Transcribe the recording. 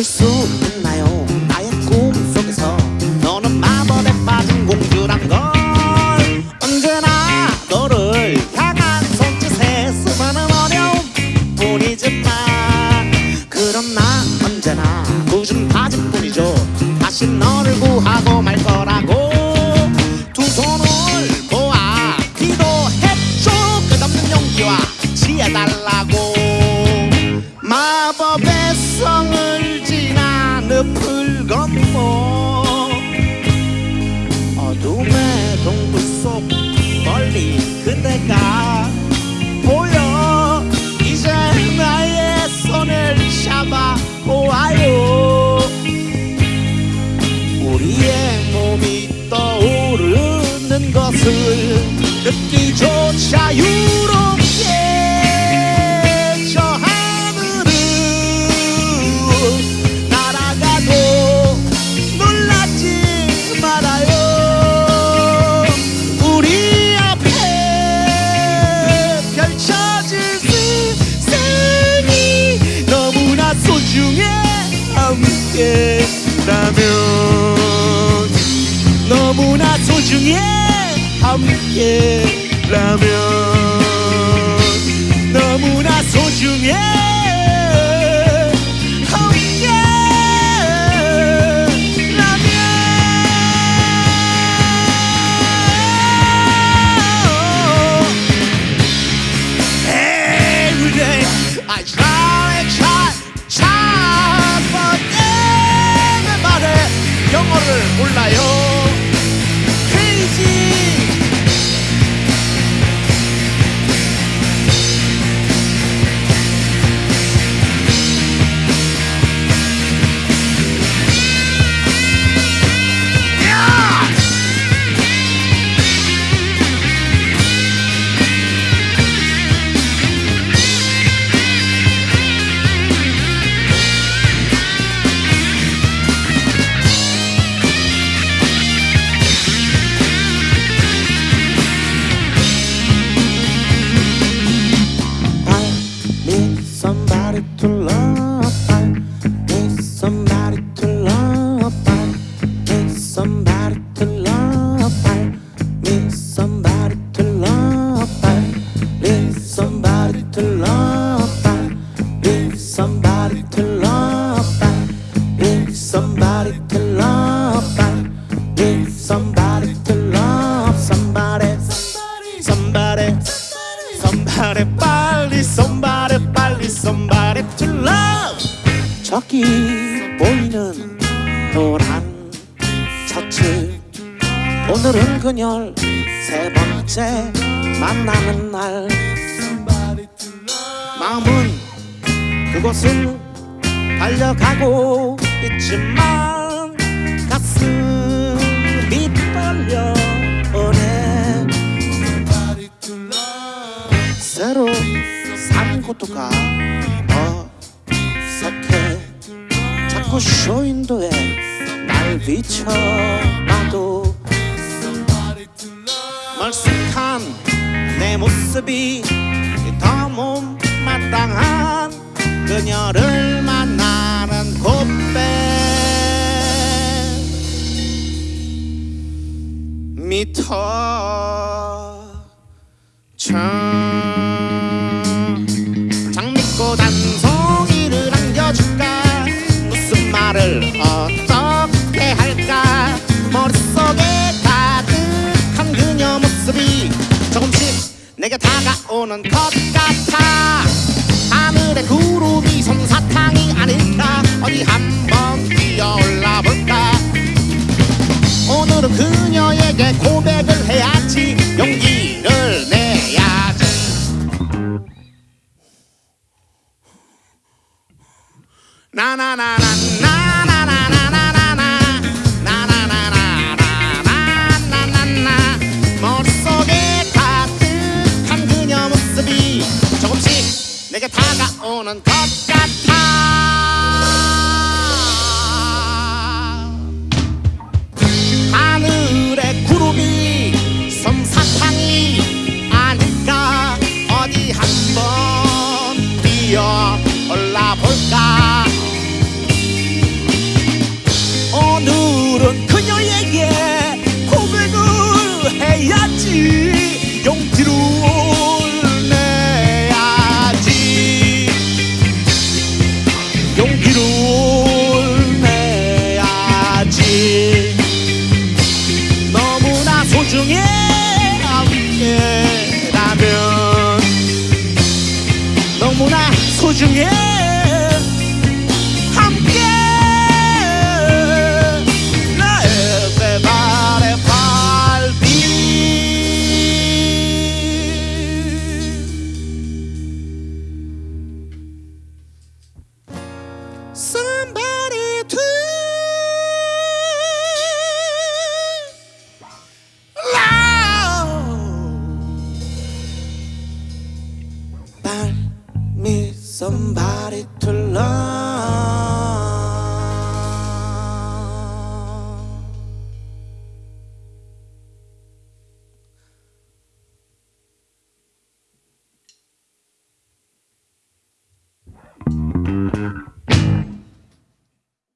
있을 수 있나요? 나의 꿈 속에서 너는 마법에 빠진 공주란 걸. 언제나 너를 향한 손짓에 수많은 어려움 뿐이지만 그럼 나 언제나 굳은 바지뿐이죠. 다시 너를 구하고 말 거라고. 두 손을 모아 기도했죠. 끝없는 용기와 지혜 달라고. 마법의 성을 그대가 보여. 이제 나의 손을 잡아 보아요. 우리의 몸이 떠오르는 것을 느끼조차 유 소중해. 함께라면. 너무나 소중해 somebody, 빨리, somebody, 빨리, somebody to love. 저기 보이는 노란 셔츠 오늘은 그녀를 세 번째 만나는 날 마음은 그곳을 달려가고 있지만 산 곳도가. 어색해. 자꾸 쇼윈도에 날 비춰봐도 멀쑥한 내 모습이 더 못마땅한 그녀를 만나는 곳에 미터 장 오는 것 같아. 하늘에 구름이 솜사탕이 아닐까? 어디 한번 뛰어올라 볼까? 오늘은 그녀에게 고백을 해야지. 용기를 내야지. 나나나나나. 내게 다가오는 것 같아. 하늘의 구름이 솜사탕이 yeah. Somebody to love.